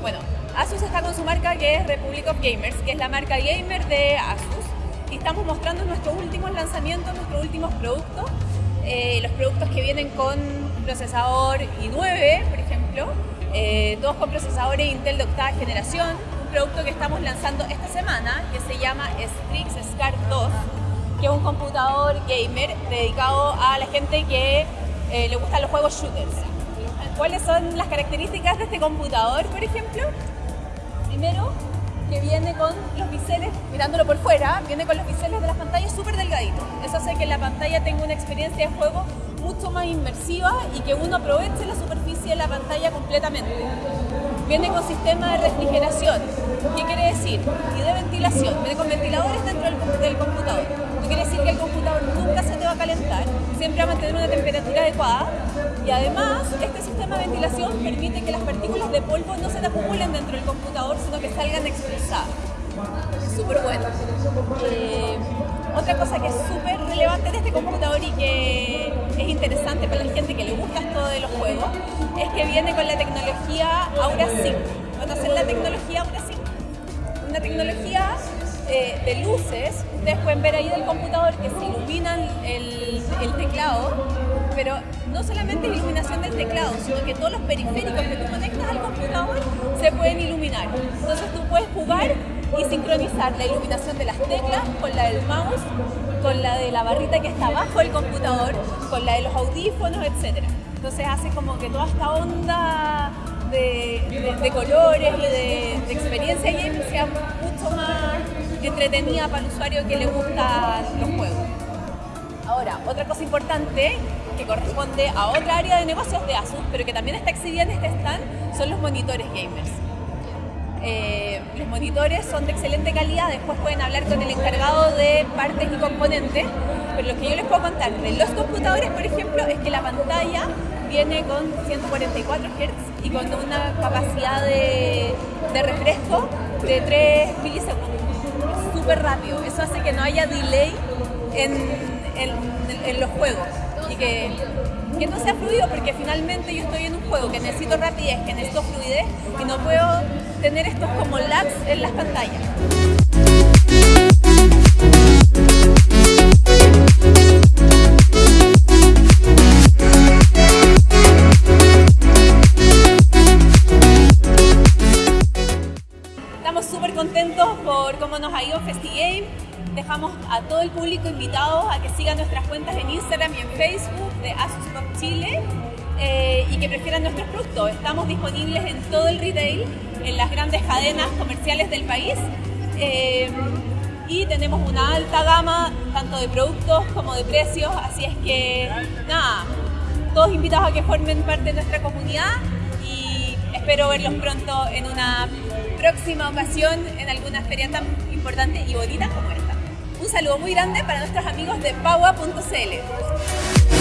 Bueno, Asus está con su marca que es Republic of Gamers, que es la marca gamer de Asus. Estamos mostrando nuestros últimos lanzamientos, nuestros últimos productos. Eh, los productos que vienen con procesador i9, por ejemplo, eh, todos con procesadores Intel de octava generación. Un producto que estamos lanzando esta semana que se llama Strix Scar 2, que es un computador gamer dedicado a la gente que eh, le gustan los juegos shooters. ¿Cuáles son las características de este computador, por ejemplo? Primero, que viene con los biseles, mirándolo por fuera, viene con los biseles de las pantallas súper delgaditos. Eso hace que la pantalla tenga una experiencia de juego mucho más inmersiva y que uno aproveche la superficie de la pantalla completamente. Viene con sistema de refrigeración, ¿qué quiere decir? Y de ventilación, viene con ventiladores dentro del, del computador. No quiere decir que el computador nunca se te va a calentar, siempre va a mantener una temperatura adecuada y además este sistema de ventilación permite que las partículas de polvo no se acumulen dentro del computador, sino que salgan expulsadas. Súper bueno. Eh, otra cosa que es súper relevante de este computador y que es interesante para la gente que le gusta esto de los juegos es que viene con la tecnología Aura Sync. ¿Conocen la tecnología Aura Sync? Una tecnología de luces, ustedes pueden ver ahí del computador que se iluminan el, teclado, pero no solamente es iluminación del teclado, sino que todos los periféricos que tú conectas al computador se pueden iluminar. Entonces tú puedes jugar y sincronizar la iluminación de las teclas con la del mouse, con la de la barrita que está abajo del computador, con la de los audífonos, etc. Entonces hace como que toda esta onda de colores y de, de experiencia gaming sea mucho más entretenida para el usuario que le gustan los juegos. Ahora, otra cosa importante que corresponde a otra área de negocios de Asus, pero que también está exhibida en este stand, son los monitores gamers. Eh, los monitores son de excelente calidad, después pueden hablar con el encargado de partes y componentes, pero lo que yo les puedo contar de los computadores, por ejemplo, es que la pantalla viene con 144 Hz y con una capacidad de, de refresco de 3 milisegundos. Súper rápido, eso hace que no haya delay en, en, los juegos y que, que, no sea fluido porque finalmente yo estoy en un juego que necesito rapidez, que necesito fluidez y no puedo tener estos como lags en las pantallas. FestiGame dejamos a todo el público invitado a que sigan nuestras cuentas en Instagram y en Facebook de Asus Chile eh, y que prefieran nuestros productos. Estamos disponibles en todo el retail, en las grandes cadenas comerciales del país eh, y tenemos una alta gama tanto de productos como de precios, así es que nada, todos invitados a que formen parte de nuestra comunidad y espero verlos pronto en una próxima ocasión en alguna feria tan importante y bonita como esta. Un saludo muy grande para nuestros amigos de Paua.cl.